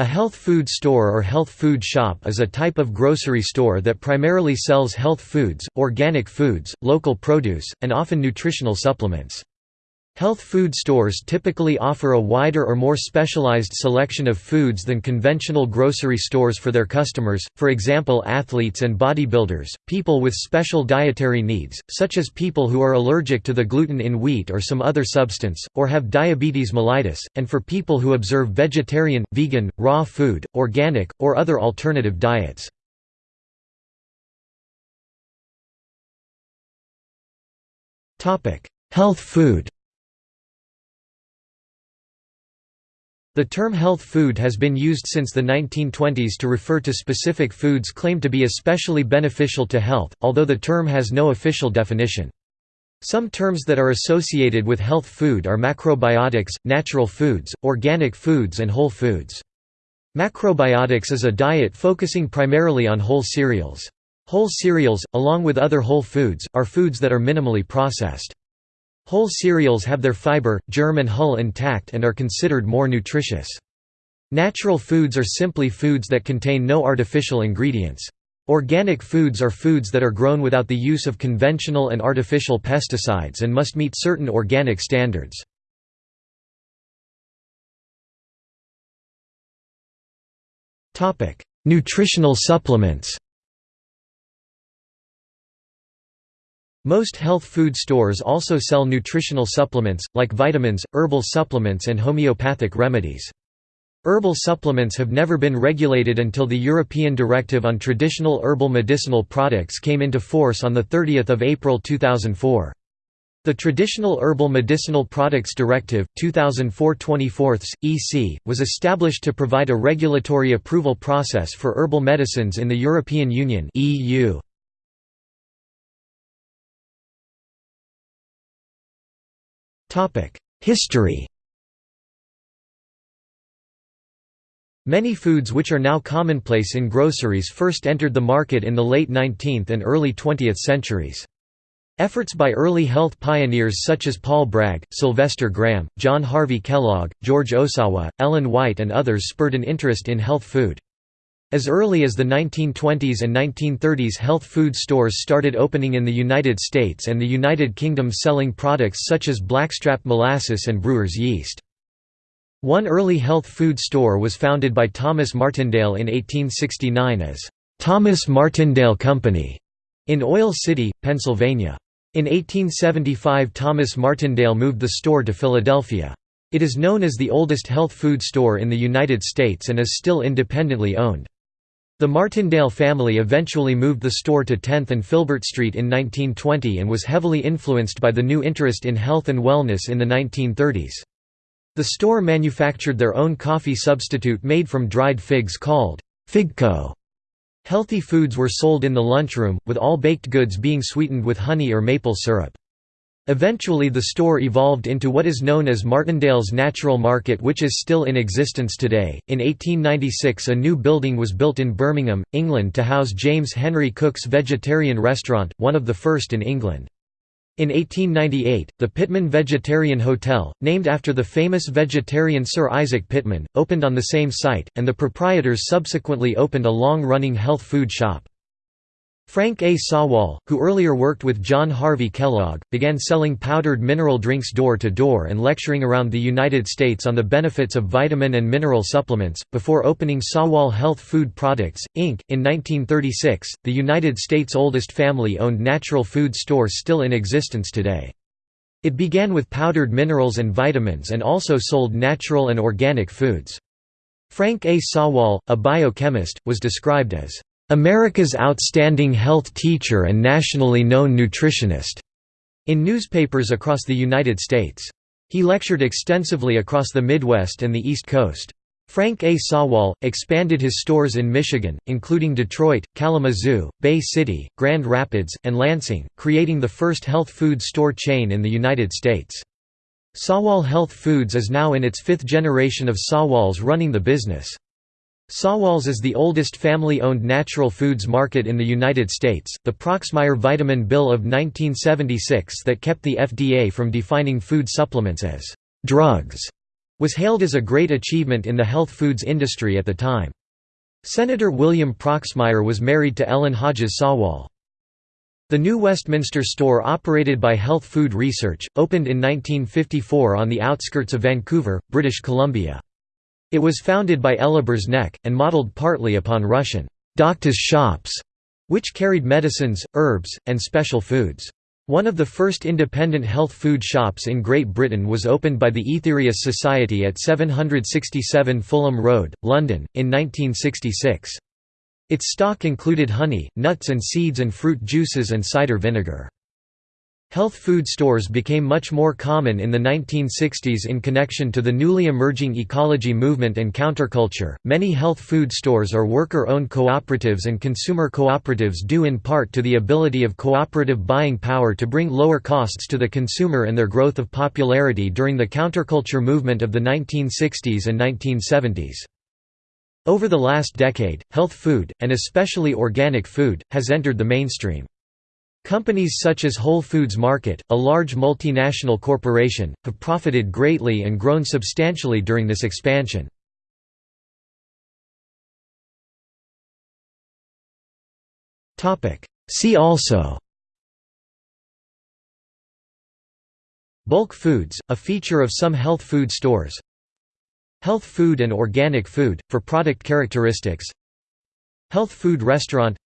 A health food store or health food shop is a type of grocery store that primarily sells health foods, organic foods, local produce, and often nutritional supplements. Health food stores typically offer a wider or more specialized selection of foods than conventional grocery stores for their customers, for example athletes and bodybuilders, people with special dietary needs, such as people who are allergic to the gluten in wheat or some other substance, or have diabetes mellitus, and for people who observe vegetarian, vegan, raw food, organic, or other alternative diets. Health food The term health food has been used since the 1920s to refer to specific foods claimed to be especially beneficial to health, although the term has no official definition. Some terms that are associated with health food are macrobiotics, natural foods, organic foods and whole foods. Macrobiotics is a diet focusing primarily on whole cereals. Whole cereals, along with other whole foods, are foods that are minimally processed. Whole cereals have their fiber, germ and hull intact and are considered more nutritious. Natural foods are simply foods that contain no artificial ingredients. Organic foods are foods that are grown without the use of conventional and artificial pesticides and must meet certain organic standards. Nutritional supplements Most health food stores also sell nutritional supplements, like vitamins, herbal supplements and homeopathic remedies. Herbal supplements have never been regulated until the European Directive on Traditional Herbal Medicinal Products came into force on 30 April 2004. The Traditional Herbal Medicinal Products Directive, 2004-24, EC, was established to provide a regulatory approval process for herbal medicines in the European Union EU. History Many foods which are now commonplace in groceries first entered the market in the late 19th and early 20th centuries. Efforts by early health pioneers such as Paul Bragg, Sylvester Graham, John Harvey Kellogg, George Ohsawa, Ellen White and others spurred an interest in health food. As early as the 1920s and 1930s health food stores started opening in the United States and the United Kingdom selling products such as blackstrap molasses and brewer's yeast. One early health food store was founded by Thomas Martindale in 1869 as Thomas Martindale Company in Oil City, Pennsylvania. In 1875 Thomas Martindale moved the store to Philadelphia. It is known as the oldest health food store in the United States and is still independently owned. The Martindale family eventually moved the store to 10th and Filbert Street in 1920 and was heavily influenced by the new interest in health and wellness in the 1930s. The store manufactured their own coffee substitute made from dried figs called Figco. Healthy foods were sold in the lunchroom, with all baked goods being sweetened with honey or maple syrup. Eventually the store evolved into what is known as Martindale's Natural Market which is still in existence today. In 1896 a new building was built in Birmingham, England to house James Henry Cook's vegetarian restaurant, one of the first in England. In 1898, the Pitman Vegetarian Hotel, named after the famous vegetarian Sir Isaac Pitman, opened on the same site, and the proprietors subsequently opened a long-running health food shop. Frank A. Sawall, who earlier worked with John Harvey Kellogg, began selling powdered mineral drinks door to door and lecturing around the United States on the benefits of vitamin and mineral supplements, before opening Sawall Health Food Products, Inc. In 1936, the United States' oldest family-owned natural food store still in existence today. It began with powdered minerals and vitamins and also sold natural and organic foods. Frank A. Sawall, a biochemist, was described as America's outstanding health teacher and nationally known nutritionist, in newspapers across the United States. He lectured extensively across the Midwest and the East Coast. Frank A. Sawall, expanded his stores in Michigan, including Detroit, Kalamazoo, Bay City, Grand Rapids, and Lansing, creating the first health food store chain in the United States. Sawall Health Foods is now in its fifth generation of Sawalls running the business. Sawalls is the oldest family-owned natural foods market in the United States. The Proxmire Vitamin Bill of 1976 that kept the FDA from defining food supplements as drugs was hailed as a great achievement in the health foods industry at the time. Senator William Proxmire was married to Ellen Hodges Sawall. The new Westminster store operated by Health Food Research, opened in 1954 on the outskirts of Vancouver, British Columbia. It was founded by Ella Birzneck, and modelled partly upon Russian «doctors' shops», which carried medicines, herbs, and special foods. One of the first independent health food shops in Great Britain was opened by the Aetherius Society at 767 Fulham Road, London, in 1966. Its stock included honey, nuts and seeds and fruit juices and cider vinegar. Health food stores became much more common in the 1960s in connection to the newly emerging ecology movement and counterculture. Many health food stores are worker owned cooperatives and consumer cooperatives due in part to the ability of cooperative buying power to bring lower costs to the consumer and their growth of popularity during the counterculture movement of the 1960s and 1970s. Over the last decade, health food, and especially organic food, has entered the mainstream. Companies such as Whole Foods Market, a large multinational corporation, have profited greatly and grown substantially during this expansion. See also Bulk foods, a feature of some health food stores Health food and organic food, for product characteristics Health food restaurant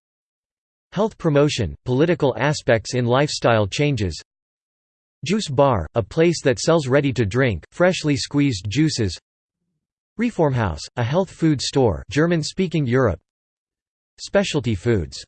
Health promotion, political aspects in lifestyle changes. Juice bar, a place that sells ready-to-drink, freshly squeezed juices. Reformhaus, a health food store German-speaking Europe. Specialty foods